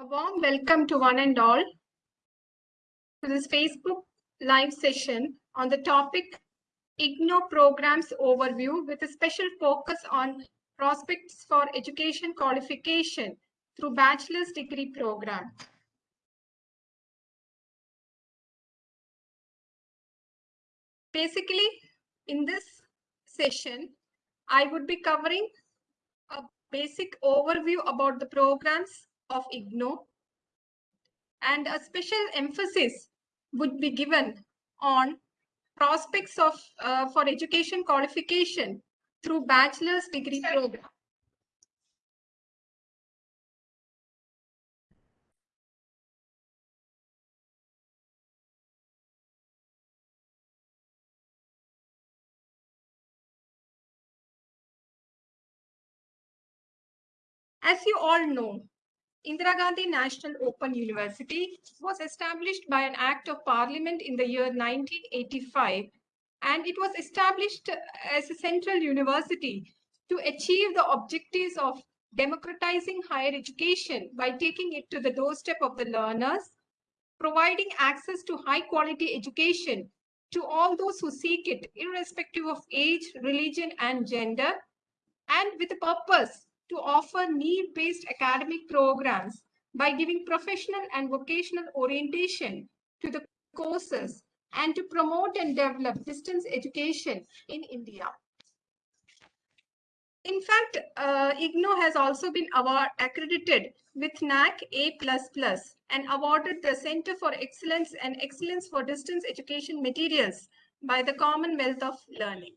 A warm welcome to one and all to this Facebook live session on the topic IGNOU programs overview with a special focus on prospects for education qualification through bachelor's degree program. Basically, in this session, I would be covering a basic overview about the programs of IGNOU and a special emphasis would be given on prospects of uh, for education qualification through bachelor's degree program. As you all know, Indira Gandhi National Open University was established by an act of parliament in the year 1985 and it was established as a central university to achieve the objectives of democratizing higher education by taking it to the doorstep of the learners, providing access to high quality education to all those who seek it irrespective of age, religion and gender and with a purpose to offer need-based academic programs by giving professional and vocational orientation to the courses and to promote and develop distance education in India. In fact, uh, IGNOU has also been award accredited with NAAC A++ and awarded the Center for Excellence and Excellence for Distance Education Materials by the Commonwealth of Learning.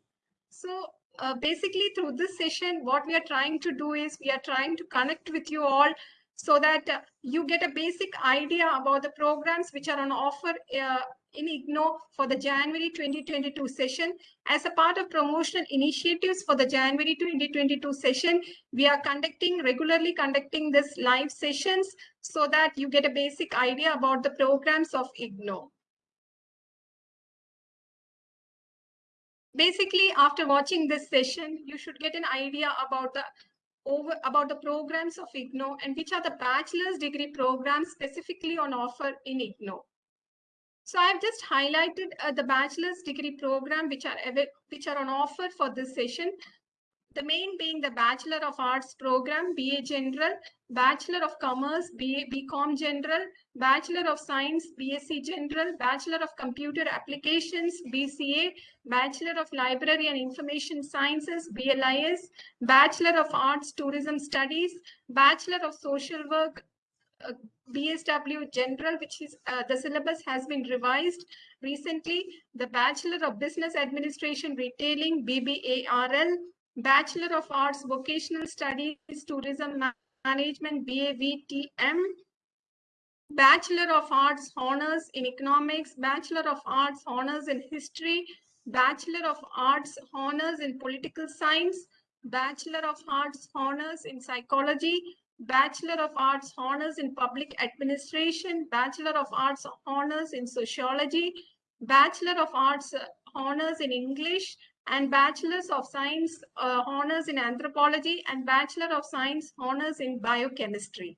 So uh, basically through this session, what we are trying to do is we are trying to connect with you all so that uh, you get a basic idea about the programs which are on offer uh, in IGNOU for the January 2022 session. As a part of promotional initiatives for the January 2022 session, we are conducting, regularly conducting this live sessions so that you get a basic idea about the programs of IGNOU. Basically after watching this session you should get an idea about the over about the programs of IGNOU and which are the bachelor's degree programs specifically on offer in IGNOU. So I've just highlighted uh, the bachelor's degree program which are which are on offer for this session the main being the Bachelor of Arts program, BA General, Bachelor of Commerce, BA BCom General, Bachelor of Science, BSc General, Bachelor of Computer Applications, BCA, Bachelor of Library and Information Sciences, BLIS, Bachelor of Arts Tourism Studies, Bachelor of Social Work, uh, BSW General, which is uh, the syllabus has been revised recently, the Bachelor of Business Administration Retailing, BBARL, Bachelor of Arts, Vocational Studies, Tourism Management, BAVTM, Bachelor of Arts, Honors in Economics, Bachelor of Arts, Honors in History, Bachelor of Arts, Honors in Political Science, Bachelor of Arts, Honors in Psychology, Bachelor of Arts, Honors in Public Administration, Bachelor of Arts, Honors in Sociology, Bachelor of Arts, Honors in English, and Bachelor's of Science uh, Honors in Anthropology and Bachelor of Science Honors in Biochemistry.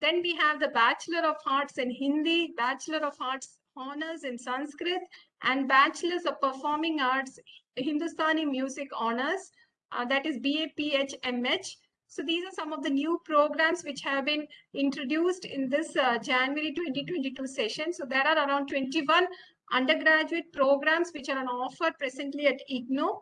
Then we have the Bachelor of Arts in Hindi, Bachelor of Arts Honors in Sanskrit, and Bachelor's of Performing Arts Hindustani Music Honors, uh, that is BAPHMH. So these are some of the new programs which have been introduced in this uh, January 2022 session. So there are around 21 undergraduate programs which are on offer presently at IGNOU.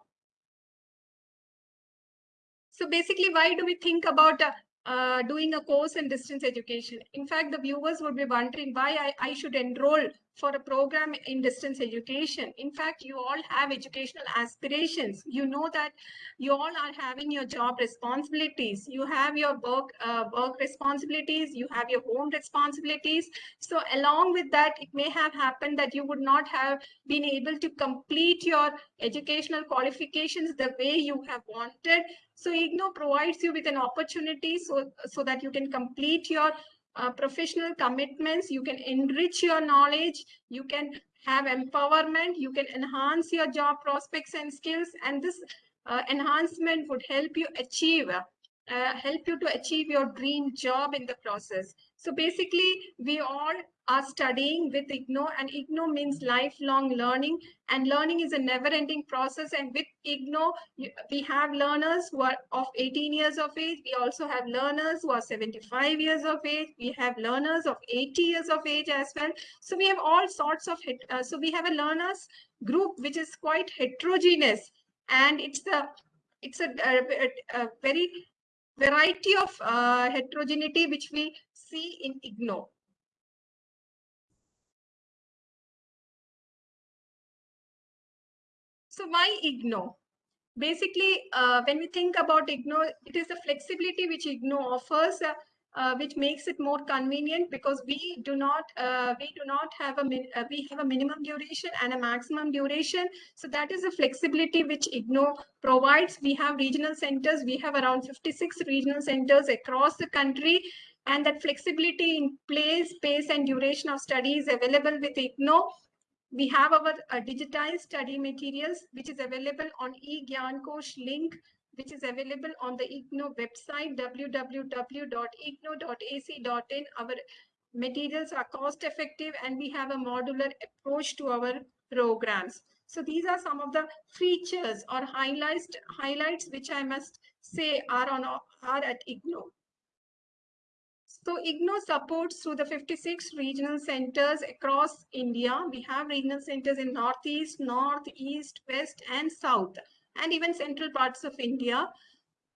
So basically, why do we think about uh, uh, doing a course in distance education? In fact, the viewers would be wondering why I, I should enroll for a program in distance education. In fact, you all have educational aspirations. You know that you all are having your job responsibilities. You have your work, uh, work responsibilities. You have your home responsibilities. So along with that, it may have happened that you would not have been able to complete your educational qualifications the way you have wanted. So IGNOU provides you with an opportunity so, so that you can complete your uh, professional commitments, you can enrich your knowledge, you can have empowerment, you can enhance your job prospects and skills, and this uh, enhancement would help you achieve uh, help you to achieve your dream job in the process. So basically, we all are studying with IGNOU and IGNOU means lifelong learning and learning is a never ending process. And with IGNOU, we have learners who are of 18 years of age. We also have learners who are 75 years of age. We have learners of 80 years of age as well. So we have all sorts of, uh, so we have a learners group which is quite heterogeneous and it's the it's a, a, a very variety of uh, heterogeneity which we see in IGNOU. So why IGNOU? Basically, uh, when we think about IGNOU, it is the flexibility which IGNOU offers uh, uh, which makes it more convenient because we do not uh, we do not have a uh, we have a minimum duration and a maximum duration. So that is a flexibility which IGNOU provides. We have regional centers. We have around 56 regional centers across the country and that flexibility in place pace and duration of study is available with IGNOU we have our uh, digitized study materials which is available on e-Gyankosh link which is available on the IGNOU website, www.ignou.ac.in. Our materials are cost effective and we have a modular approach to our programs. So these are some of the features or highlights, highlights which I must say are, on, are at IGNOU. So IGNOU supports through the 56 regional centers across India. We have regional centers in Northeast, North, East, West, and South and even central parts of India.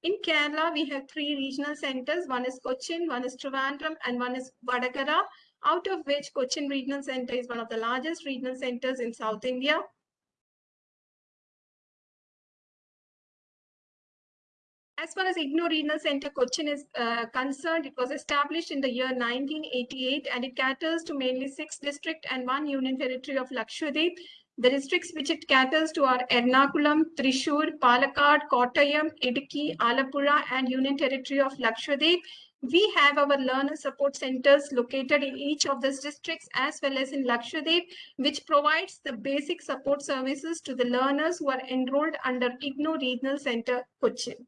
In Kerala, we have three regional centers. One is Cochin, one is Trivandrum, and one is Vadakara, out of which Cochin Regional Center is one of the largest regional centers in South India. As far as IGNOU Regional Center Cochin is uh, concerned, it was established in the year 1988 and it caters to mainly six district and one union territory of Lakshadweep the districts which it caters to are Ernakulam, Thrissur, Palakkad, Kottayam, Idukki, Alappuzha, and Union Territory of Lakshadweep. We have our learner support centers located in each of these districts as well as in Lakshadweep, which provides the basic support services to the learners who are enrolled under IGNOU Regional Center, Cochin.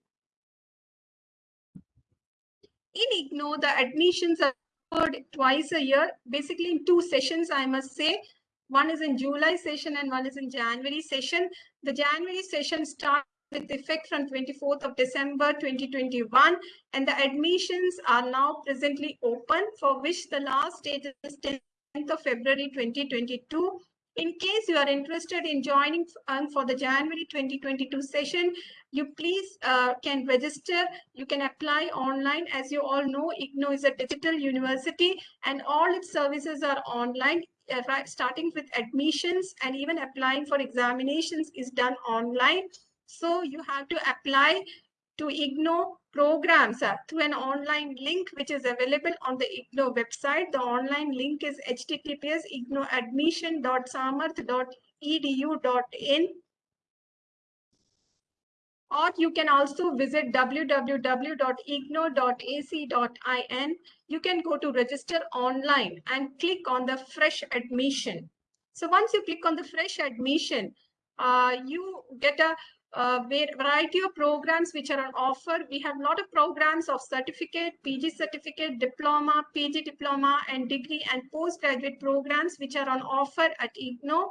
In IGNOU, the admissions are twice a year, basically in two sessions, I must say. One is in July session and one is in January session. The January session starts with effect from 24th of December 2021 and the admissions are now presently open for which the last date is 10th of February 2022. In case you are interested in joining um, for the January 2022 session, you please uh, can register. You can apply online. As you all know, IGNOU is a digital university and all its services are online. Uh, starting with admissions and even applying for examinations is done online. So you have to apply to IGNOU programs through an online link which is available on the IGNOU website. The online link is https ignouadmission.samarth.edu.in or you can also visit www.ignou.ac.in. You can go to register online and click on the fresh admission. So once you click on the fresh admission, uh, you get a, Uh, a variety of programs which are on offer. We have a lot of programs of certificate, PG certificate, diploma, PG diploma, and degree and postgraduate programs which are on offer at IGNOU.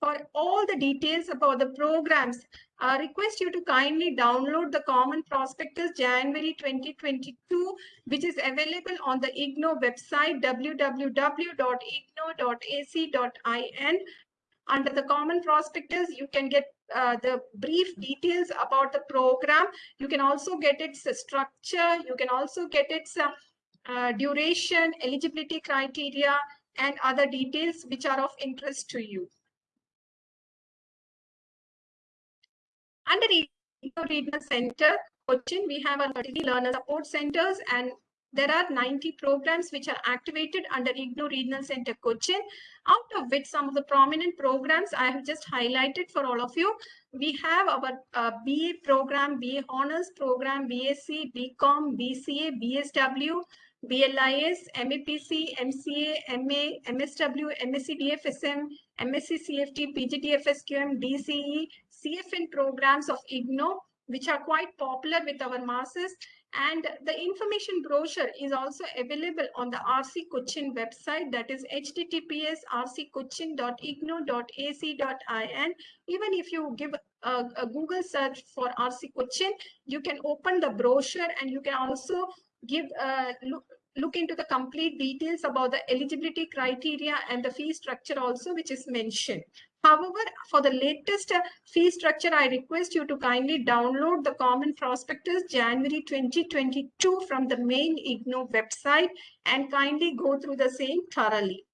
For all the details about the programs, I request you to kindly download the Common Prospectus January 2022, which is available on the IGNOU website www.ignou.ac.in. Under the Common Prospectus, you can get uh, the brief details about the program. You can also get its structure. You can also get its uh, uh, duration, eligibility criteria, and other details which are of interest to you. Under IGNOU Regional Center, we have our 30 learner support centers and there are 90 programs which are activated under IGNOU Regional Center Cochin, out of which some of the prominent programs I have just highlighted for all of you. We have our uh, BA program, BA Honors program, BSc, BCom, BCA, BSW, BLIS, MAPC, MCA, MA, MSW, MSc DFSM, MSc CFT, PGDFSQM, DCE, CFN programs of IGNOU which are quite popular with our masses. And the information brochure is also available on the RC Cochin website that is https rccochin.ignou.ac.in. Even if you give a, a Google search for RC Cochin, you can open the brochure and you can also give uh, look, look into the complete details about the eligibility criteria and the fee structure also which is mentioned. However, for the latest uh, fee structure, I request you to kindly download the Common Prospectus January 2022 from the main IGNOU website and kindly go through the same thoroughly.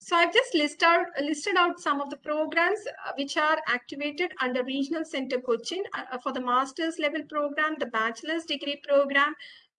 So I've just listed out, listed out some of the programs uh, which are activated under Regional Center Cochin uh, for the master's level program, the bachelor's degree program,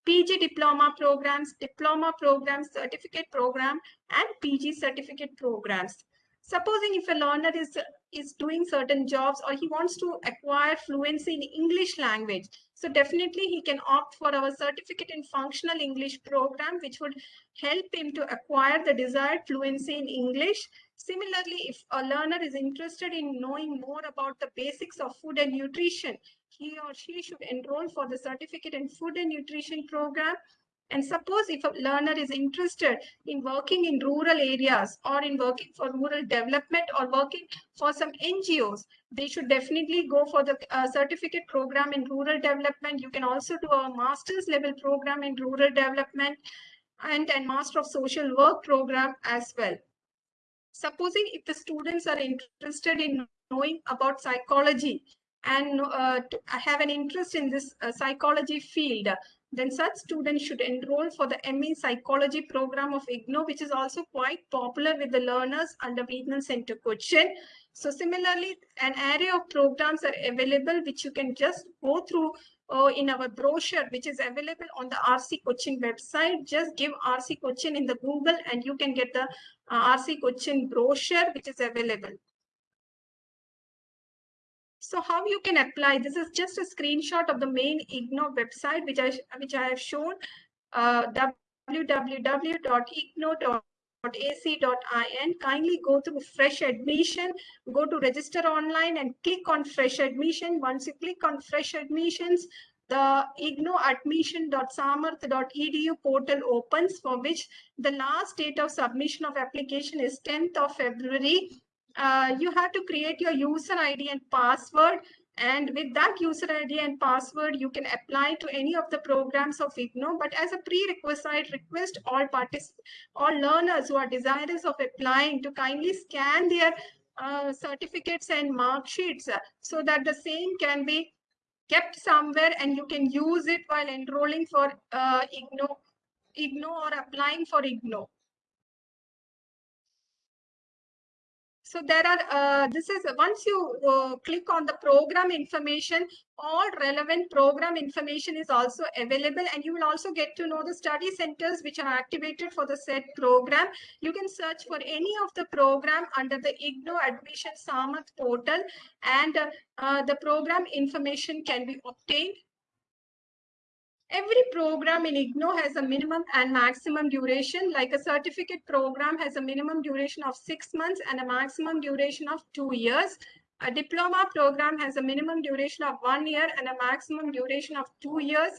PG diploma programs, diploma programs, certificate program, and PG certificate programs. Supposing if a learner is, is doing certain jobs or he wants to acquire fluency in English language, so definitely he can opt for our certificate in functional English program, which would help him to acquire the desired fluency in English. Similarly, if a learner is interested in knowing more about the basics of food and nutrition, he or she should enroll for the certificate in food and nutrition program and suppose if a learner is interested in working in rural areas or in working for rural development or working for some NGOs, they should definitely go for the uh, certificate program in rural development. You can also do a master's level program in rural development and a master of social work program as well. Supposing if the students are interested in knowing about psychology and uh, have an interest in this uh, psychology field, then such students should enroll for the ME Psychology program of IGNOU, which is also quite popular with the learners under Regional Center Cochin. So similarly, an array of programs are available, which you can just go through uh, in our brochure, which is available on the RC Cochin website. Just give RC Cochin in the Google and you can get the uh, RC Cochin brochure, which is available. So how you can apply, this is just a screenshot of the main IGNOU website, which I, which I have shown, uh, www.ignou.ac.in. Kindly go to fresh admission, go to register online and click on fresh admission. Once you click on fresh admissions, the ignouadmission.samarth.edu portal opens for which the last date of submission of application is 10th of February uh, you have to create your user ID and password. And with that user ID and password, you can apply to any of the programs of IGNOU. But as a prerequisite, request all participants, all learners who are desirous of applying to kindly scan their uh, certificates and mark sheets uh, so that the same can be kept somewhere and you can use it while enrolling for uh, IGNOU, IGNOU or applying for IGNOU. So there are, uh, this is once you uh, click on the program information, all relevant program information is also available and you will also get to know the study centers which are activated for the said program. You can search for any of the program under the IGNOU Admission Samarth portal and uh, the program information can be obtained Every program in IGNOU has a minimum and maximum duration, like a certificate program has a minimum duration of six months and a maximum duration of two years. A diploma program has a minimum duration of one year and a maximum duration of two years.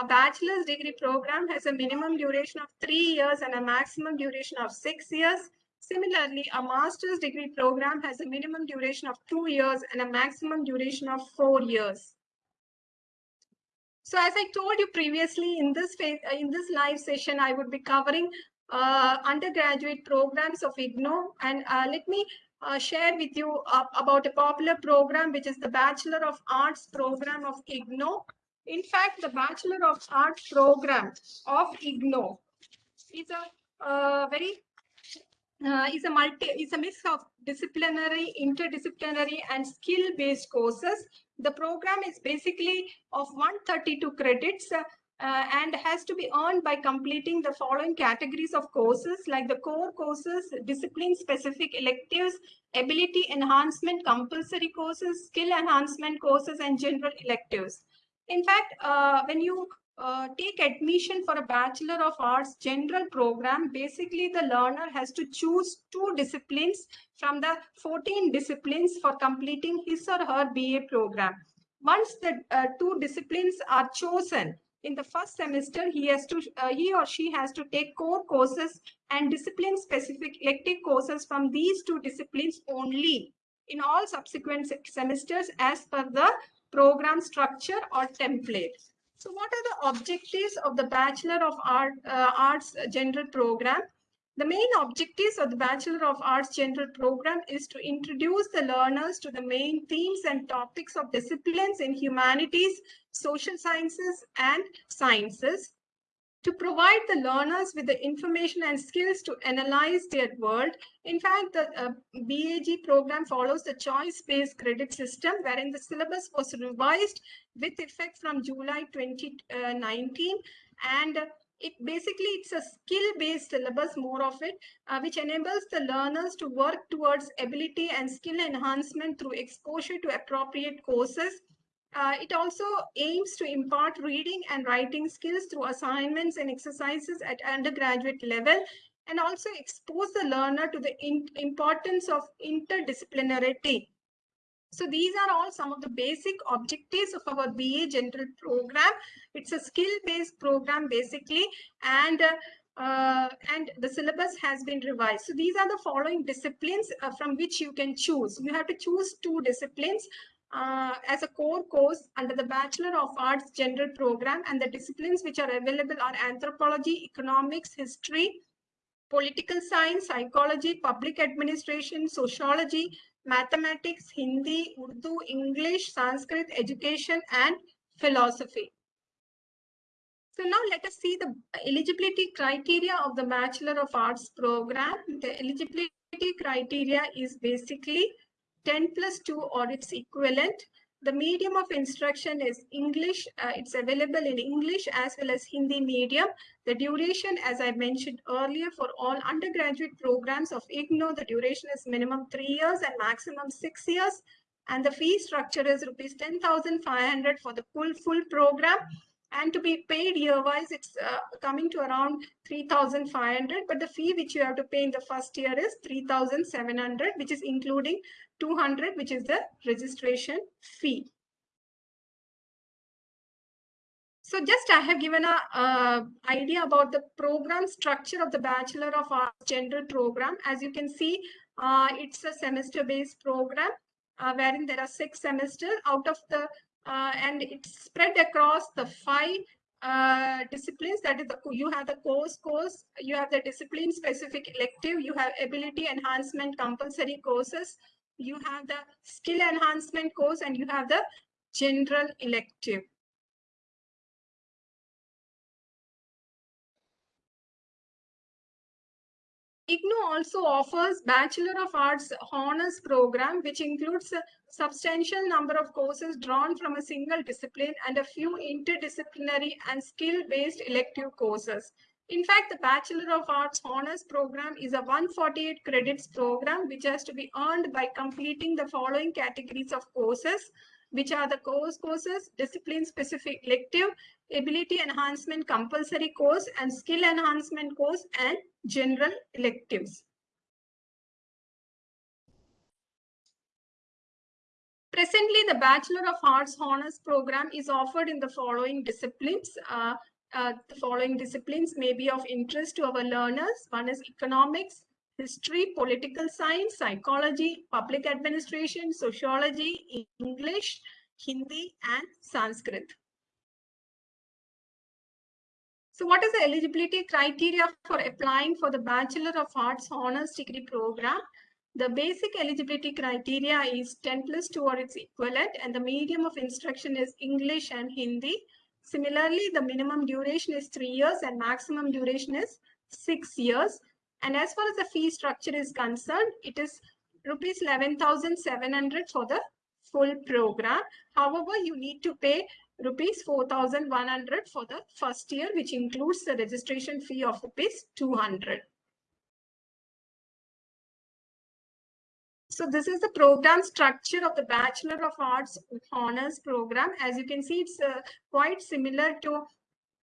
A bachelor's degree program has a minimum duration of three years and a maximum duration of six years. Similarly, a master's degree program has a minimum duration of two years and a maximum duration of four years. So as I told you previously in this phase, uh, in this live session, I would be covering uh, undergraduate programs of IGNOU. And uh, let me uh, share with you about a popular program, which is the Bachelor of Arts program of IGNOU. In fact, the Bachelor of Arts program of IGNOU is a uh, very uh, is a multi is a mix of disciplinary, interdisciplinary, and skill-based courses the program is basically of 132 credits uh, and has to be earned by completing the following categories of courses like the core courses, discipline-specific electives, ability enhancement compulsory courses, skill enhancement courses, and general electives. In fact, uh, when you uh, take admission for a Bachelor of Arts general program, basically the learner has to choose two disciplines from the 14 disciplines for completing his or her BA program. once the uh, two disciplines are chosen in the first semester, he has to, uh, he or she has to take core courses and discipline specific elective courses from these two disciplines only in all subsequent semesters as per the program structure or template. So what are the objectives of the Bachelor of Art, uh, Arts General Program? The main objectives of the Bachelor of Arts General Program is to introduce the learners to the main themes and topics of disciplines in humanities, social sciences, and sciences, to provide the learners with the information and skills to analyze their world. In fact, the uh, BAG program follows the choice-based credit system wherein the syllabus was revised with effect from July 2019 and it basically it's a skill based syllabus more of it uh, which enables the learners to work towards ability and skill enhancement through exposure to appropriate courses uh, it also aims to impart reading and writing skills through assignments and exercises at undergraduate level and also expose the learner to the importance of interdisciplinarity so these are all some of the basic objectives of our BA General program. It's a skill-based program basically, and uh, and the syllabus has been revised. So these are the following disciplines uh, from which you can choose. You have to choose two disciplines uh, as a core course under the Bachelor of Arts General Program and the disciplines which are available are anthropology, economics, history, political science, psychology, public administration, sociology, mathematics, Hindi, Urdu, English, Sanskrit, education, and philosophy. So now let us see the eligibility criteria of the Bachelor of Arts program. The eligibility criteria is basically 10 plus 2 or its equivalent. The medium of instruction is English. Uh, it's available in English as well as Hindi medium. The duration, as I mentioned earlier, for all undergraduate programs of IGNOU, the duration is minimum three years and maximum six years. And the fee structure is rupees 10,500 for the full, full program. And to be paid year-wise, it's uh, coming to around 3,500. But the fee which you have to pay in the first year is 3,700, which is including 200, which is the registration fee. So just I have given a uh, idea about the program structure of the Bachelor of Arts General Program. As you can see, uh, it's a semester-based program uh, wherein there are six semesters out of the, uh, and it's spread across the five uh, disciplines. That is, the, you have the course course, you have the discipline specific elective, you have ability enhancement compulsory courses, you have the skill enhancement course and you have the general elective. IGNOU also offers Bachelor of Arts Honors program, which includes a substantial number of courses drawn from a single discipline and a few interdisciplinary and skill-based elective courses. In fact, the Bachelor of Arts Honors program is a 148 credits program which has to be earned by completing the following categories of courses, which are the course courses, discipline-specific elective, ability enhancement compulsory course, and skill enhancement course, and general electives. Presently, the Bachelor of Arts Honors program is offered in the following disciplines. Uh, uh, the following disciplines may be of interest to our learners. One is economics, history, political science, psychology, public administration, sociology, English, Hindi, and Sanskrit. So what is the eligibility criteria for applying for the Bachelor of Arts Honors degree program? The basic eligibility criteria is 10 plus 2 or its equivalent and the medium of instruction is English and Hindi. Similarly, the minimum duration is three years and maximum duration is six years. And as far as the fee structure is concerned, it is rupees 11,700 for the full program. However, you need to pay rupees 4,100 for the first year, which includes the registration fee of rupees 200. So this is the program structure of the Bachelor of Arts Honors program. As you can see, it's uh, quite similar to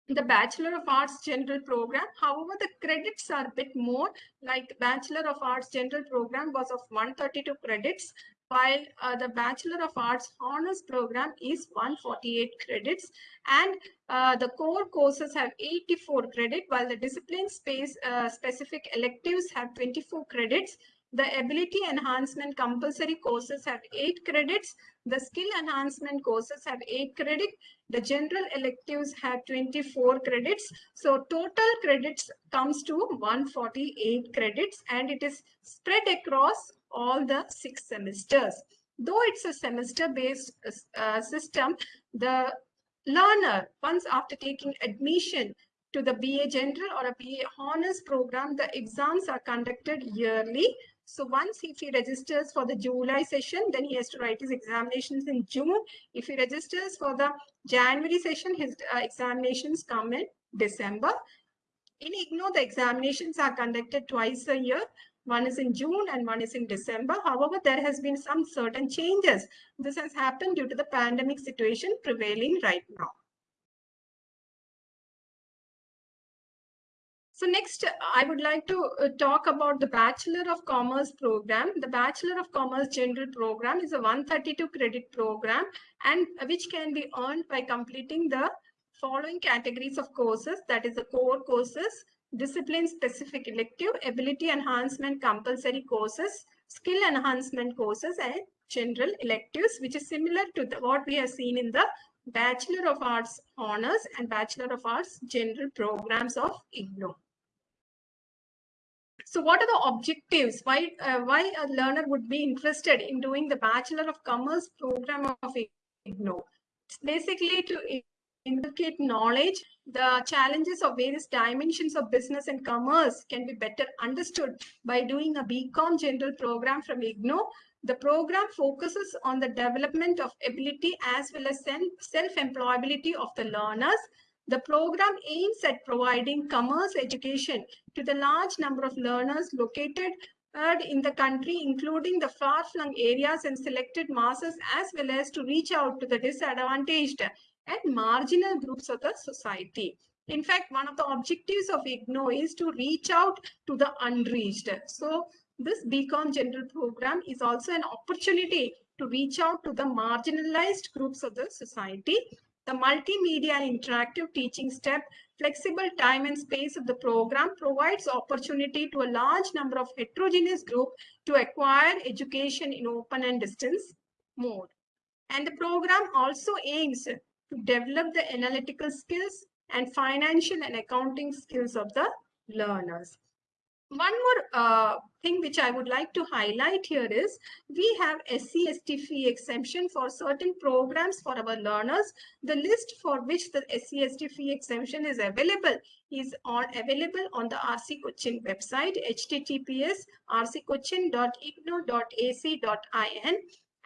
the Bachelor of Arts General program. However, the credits are a bit more like Bachelor of Arts General program was of 132 credits while uh, the Bachelor of Arts Honors program is 148 credits and uh, the core courses have 84 credit while the discipline space uh, specific electives have 24 credits. The ability enhancement compulsory courses have 8 credits. The skill enhancement courses have 8 credits. The general electives have 24 credits. So total credits comes to 148 credits and it is spread across all the six semesters. Though it's a semester-based uh, system, the learner, once after taking admission to the BA General or a BA Honors program, the exams are conducted yearly. So once if he registers for the July session, then he has to write his examinations in June. If he registers for the January session, his uh, examinations come in December. In IGNOU, the examinations are conducted twice a year. One is in June and one is in December. However, there has been some certain changes. This has happened due to the pandemic situation prevailing right now. So next, I would like to uh, talk about the Bachelor of Commerce program. The Bachelor of Commerce General program is a 132 credit program and which can be earned by completing the following categories of courses, that is the core courses, discipline-specific elective, ability enhancement compulsory courses, skill enhancement courses, and general electives, which is similar to the, what we have seen in the Bachelor of Arts Honors and Bachelor of Arts General programs of IGNOU. So what are the objectives? Why, uh, why a learner would be interested in doing the Bachelor of Commerce program of IGNOU? It's basically to inculcate knowledge, the challenges of various dimensions of business and commerce can be better understood by doing a BCom general program from IGNOU. The program focuses on the development of ability as well as self-employability of the learners. The program aims at providing commerce education to the large number of learners located uh, in the country, including the far-flung areas and selected masses, as well as to reach out to the disadvantaged and marginal groups of the society. In fact, one of the objectives of IGNOU is to reach out to the unreached. So this BCom general program is also an opportunity to reach out to the marginalized groups of the society. The multimedia and interactive teaching step, flexible time and space of the program provides opportunity to a large number of heterogeneous group to acquire education in open and distance mode. And the program also aims to develop the analytical skills and financial and accounting skills of the learners. One more uh, thing which I would like to highlight here is we have SC/ST fee exemption for certain programs for our learners. The list for which the SC/ST fee exemption is available is on available on the RC Cochin website https rccochin.ignou.ac.in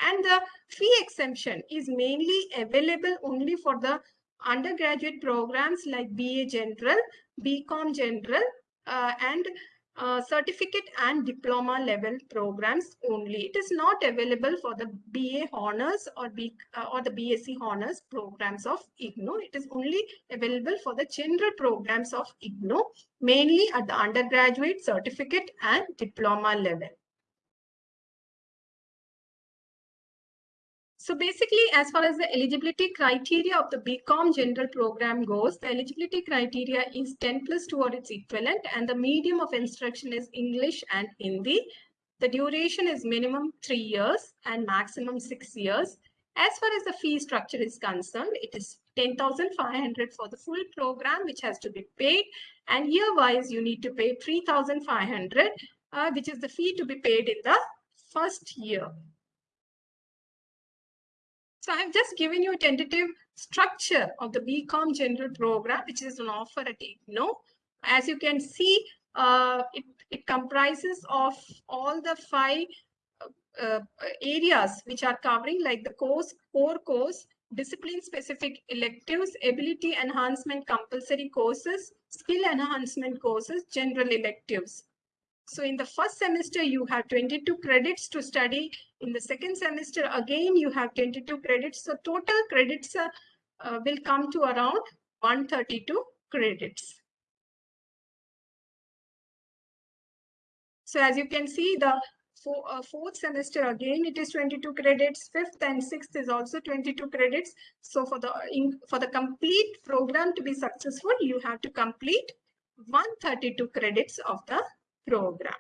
and the fee exemption is mainly available only for the undergraduate programs like BA General, BCom General, uh, and uh, certificate and diploma level programs only. It is not available for the BA Honors or, B, uh, or the BSc Honors programs of IGNOU. It is only available for the general programs of IGNOU, mainly at the undergraduate, certificate and diploma level. So basically, as far as the eligibility criteria of the BCom general program goes, the eligibility criteria is 10 plus 2 or its equivalent and the medium of instruction is English and Hindi. The duration is minimum 3 years and maximum 6 years. As far as the fee structure is concerned, it is 10,500 for the full program which has to be paid and year-wise you need to pay 3,500 uh, which is the fee to be paid in the first year. So I've just given you a tentative structure of the BCom general program, which is an offer at IGNOU. As you can see, uh, it, it comprises of all the five uh, uh, areas which are covering like the course, core course, discipline specific electives, ability enhancement compulsory courses, skill enhancement courses, general electives. So in the first semester, you have 22 credits to study. In the second semester, again, you have 22 credits. So total credits uh, uh, will come to around 132 credits. So as you can see, the uh, fourth semester, again, it is 22 credits. Fifth and sixth is also 22 credits. So for the, in, for the complete program to be successful, you have to complete 132 credits of the program.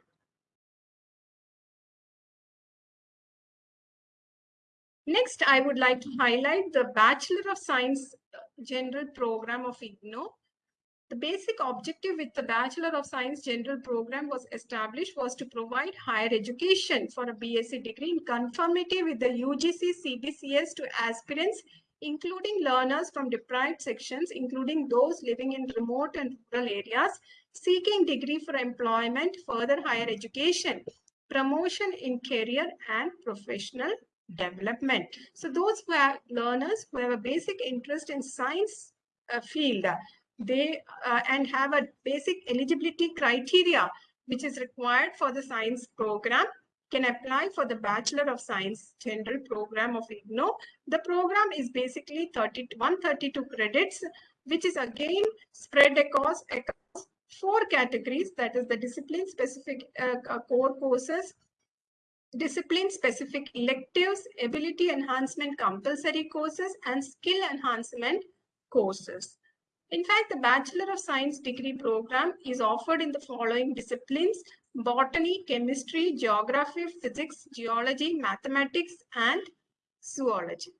Next, I would like to highlight the Bachelor of Science uh, General Program of IGNOU. The basic objective with the Bachelor of Science General Program was established was to provide higher education for a BSc degree in conformity with the UGC CBCS to aspirants, including learners from deprived sections, including those living in remote and rural areas, seeking degree for employment, further higher education, promotion in career and professional development. So those who are learners who have a basic interest in science uh, field, they uh, and have a basic eligibility criteria which is required for the science program can apply for the Bachelor of Science General Program of IGNOU. The program is basically 30, 132 credits, which is again spread across, across four categories, that is the discipline-specific uh, core courses, discipline-specific electives, ability enhancement compulsory courses, and skill enhancement courses. In fact, the Bachelor of Science degree program is offered in the following disciplines, botany, chemistry, geography, physics, geology, mathematics, and zoology.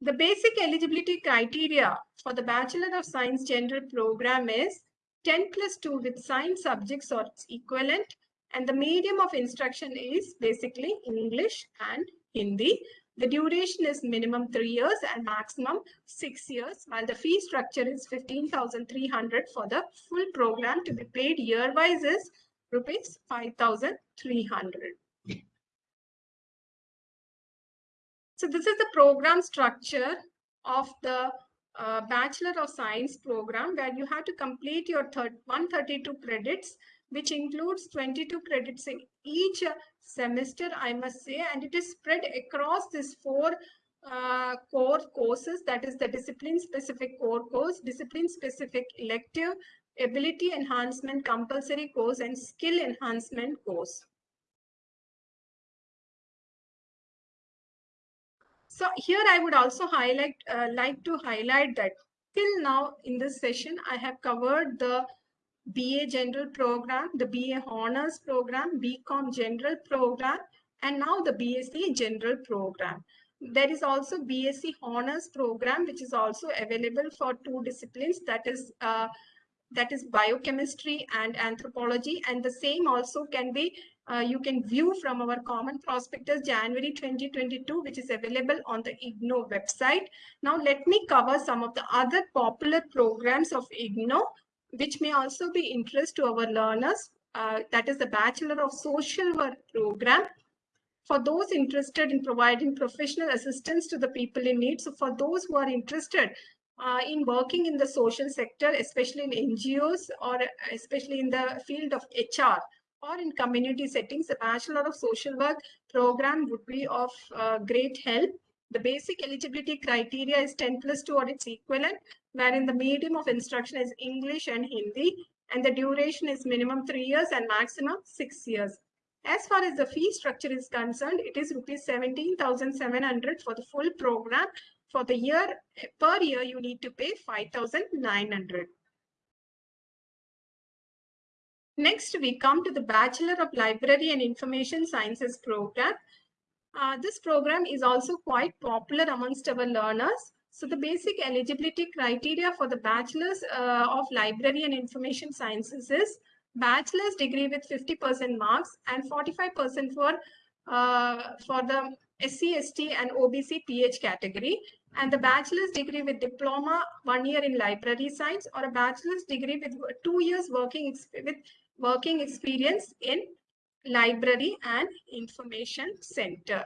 The basic eligibility criteria for the Bachelor of Science general program is 10 plus 2 with science subjects or its equivalent, and the medium of instruction is basically English and Hindi. The duration is minimum three years and maximum six years, while the fee structure is 15,300 for the full program to be paid year-wise is rupees 5,300. So this is the program structure of the uh, Bachelor of Science program where you have to complete your 132 credits which includes 22 credits in each semester, I must say, and it is spread across these four uh, core courses, that is the discipline-specific core course, discipline-specific elective, ability enhancement compulsory course, and skill enhancement course. So here I would also highlight, uh, like to highlight that till now in this session, I have covered the BA General Program, the BA Honors Program, BCom General Program, and now the BSc General Program. There is also BSc Honors Program, which is also available for two disciplines, that is uh, that is biochemistry and anthropology, and the same also can be uh, you can view from our common prospectus January 2022, which is available on the IGNOU website. Now, let me cover some of the other popular programs of IGNOU which may also be interest to our learners. Uh, that is the Bachelor of Social Work program. For those interested in providing professional assistance to the people in need, so for those who are interested uh, in working in the social sector, especially in NGOs or especially in the field of HR or in community settings, the Bachelor of Social Work program would be of uh, great help. The basic eligibility criteria is 10 plus 2 or its equivalent, wherein the medium of instruction is English and Hindi, and the duration is minimum 3 years and maximum 6 years. As far as the fee structure is concerned, it is rupees 17,700 for the full program. For the year, per year, you need to pay 5,900. Next, we come to the Bachelor of Library and Information Sciences program. Uh, this program is also quite popular amongst our learners. So the basic eligibility criteria for the Bachelor's uh, of Library and Information Sciences is bachelor's degree with 50% marks and 45% for uh, for the SC, ST and OBC PH category and the bachelor's degree with diploma one year in library science or a bachelor's degree with two years working with working experience in library and information center.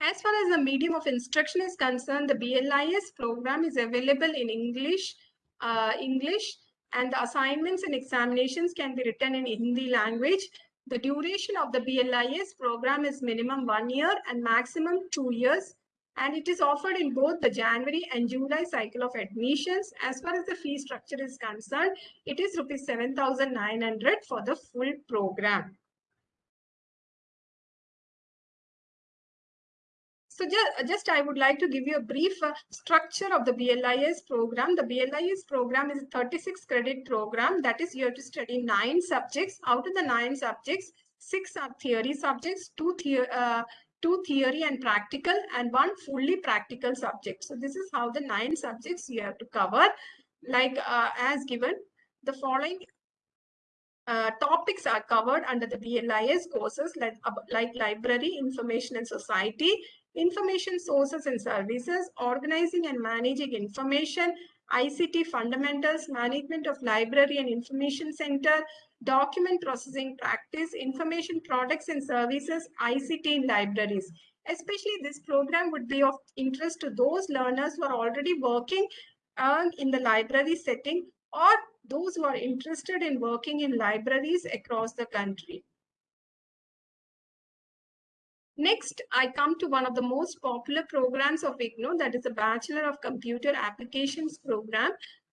As far as the medium of instruction is concerned, the BLIS program is available in English, uh, English, and the assignments and examinations can be written in Hindi language. The duration of the BLIS program is minimum one year and maximum two years. and it is offered in both the January and July cycle of admissions. As far as the fee structure is concerned, it is rupees 7,900 for the full program. So just, just I would like to give you a brief uh, structure of the BLIS program. The BLIS program is a 36 credit program. That is, you have to study nine subjects. Out of the nine subjects, six are theory subjects, two, the uh, two theory and practical, and one fully practical subject. So this is how the nine subjects you have to cover. Like uh, as given, the following uh, topics are covered under the BLIS courses like, like library, information and society, information sources and services, organizing and managing information, ICT fundamentals, management of library and information center, document processing practice, information products and services, ICT in libraries. Especially this program would be of interest to those learners who are already working uh, in the library setting or those who are interested in working in libraries across the country. Next, I come to one of the most popular programs of IGNOU, that is the Bachelor of Computer Applications program.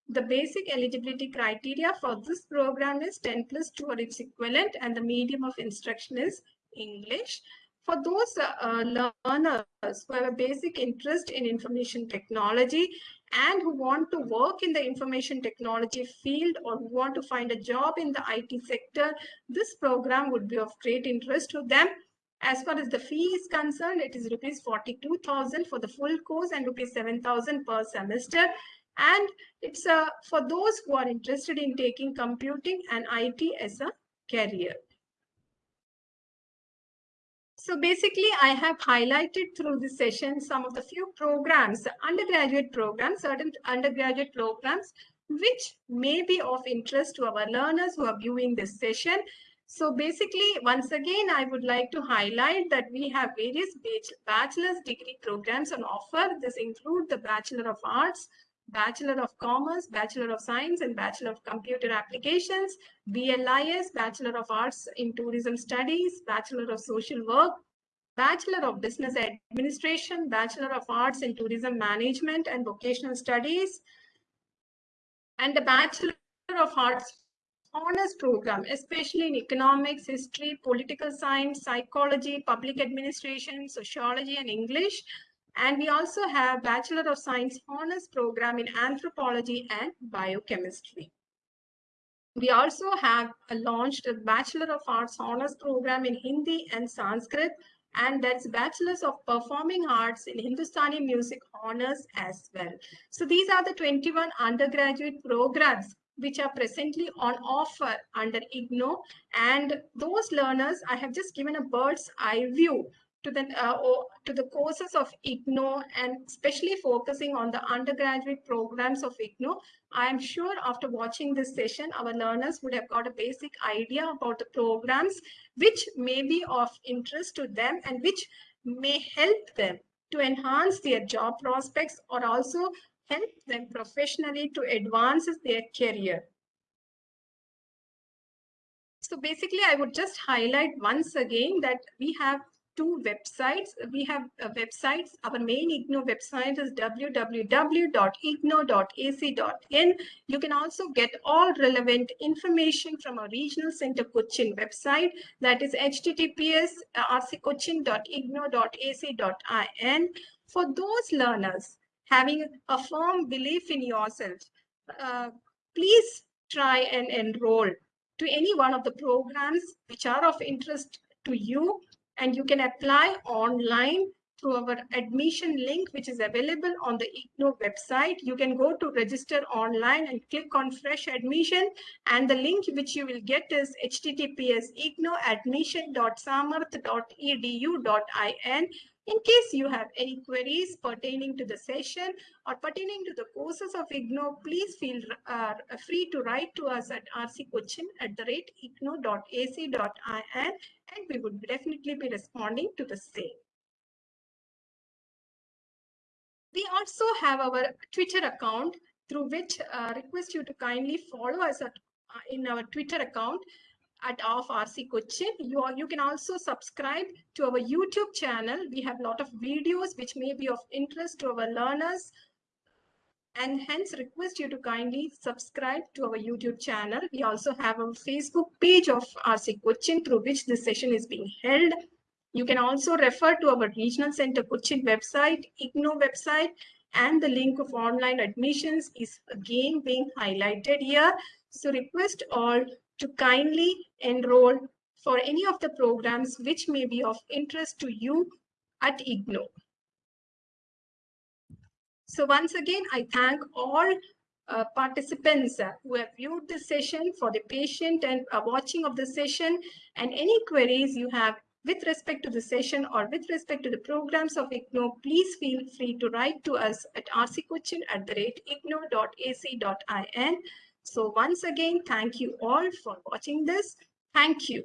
The basic eligibility criteria for this program is 10 plus 2 or its equivalent and the medium of instruction is English. For those uh, learners who have a basic interest in information technology and who want to work in the information technology field or who want to find a job in the IT sector, this program would be of great interest to them. As far as the fee is concerned, it is rupees 42,000 for the full course and rupees 7,000 per semester. And it's uh, for those who are interested in taking computing and IT as a career. So basically, I have highlighted through this session some of the few programs, undergraduate programs, certain undergraduate programs, which may be of interest to our learners who are viewing this session. So basically, once again, I would like to highlight that we have various bachelor's degree programs on offer. This include the Bachelor of Arts, Bachelor of Commerce, Bachelor of Science, and Bachelor of Computer Applications, BLIS, Bachelor of Arts in Tourism Studies, Bachelor of Social Work, Bachelor of Business Administration, Bachelor of Arts in Tourism Management and Vocational Studies, and the Bachelor of Arts honors program, especially in economics, history, political science, psychology, public administration, sociology, and English. And we also have Bachelor of Science honors program in anthropology and biochemistry. We also have launched a Bachelor of Arts honors program in Hindi and Sanskrit, and that's Bachelors of Performing Arts in Hindustani Music honors as well. So these are the 21 undergraduate programs which are presently on offer under IGNOU. And those learners, I have just given a bird's eye view to the, uh, to the courses of IGNOU and especially focusing on the undergraduate programs of IGNOU. I am sure after watching this session, our learners would have got a basic idea about the programs which may be of interest to them and which may help them to enhance their job prospects or also help them professionally to advance their career. So basically, I would just highlight once again that we have two websites. We have uh, websites. Our main IGNOU website is www.ignou.ac.in. You can also get all relevant information from our regional center Cochin website. That is https uh, rccochin.ignou.ac.in. For those learners having a firm belief in yourself, uh, please try and enroll to any one of the programs which are of interest to you and you can apply online through our admission link which is available on the IGNOU website. You can go to register online and click on fresh admission and the link which you will get is https ignouadmission.samarth.edu.in in case you have any queries pertaining to the session or pertaining to the courses of IGNOU, please feel uh, free to write to us at rccochin at the rate ignou.ac.in and we would definitely be responding to the same. We also have our Twitter account through which uh, request you to kindly follow us at, uh, in our Twitter account at of RC Cochin. You, are, you can also subscribe to our YouTube channel. We have a lot of videos which may be of interest to our learners and hence request you to kindly subscribe to our YouTube channel. We also have a Facebook page of RC Cochin through which this session is being held. You can also refer to our Regional Center Cochin website, IGNOU website, and the link of online admissions is again being highlighted here. So request all to kindly enroll for any of the programs which may be of interest to you at IGNOU. So once again, I thank all uh, participants uh, who have viewed the session for the patient and uh, watching of the session and any queries you have with respect to the session or with respect to the programs of IGNOU, please feel free to write to us at rccochin at the rate ignou.ac.in. So once again, thank you all for watching this. Thank you.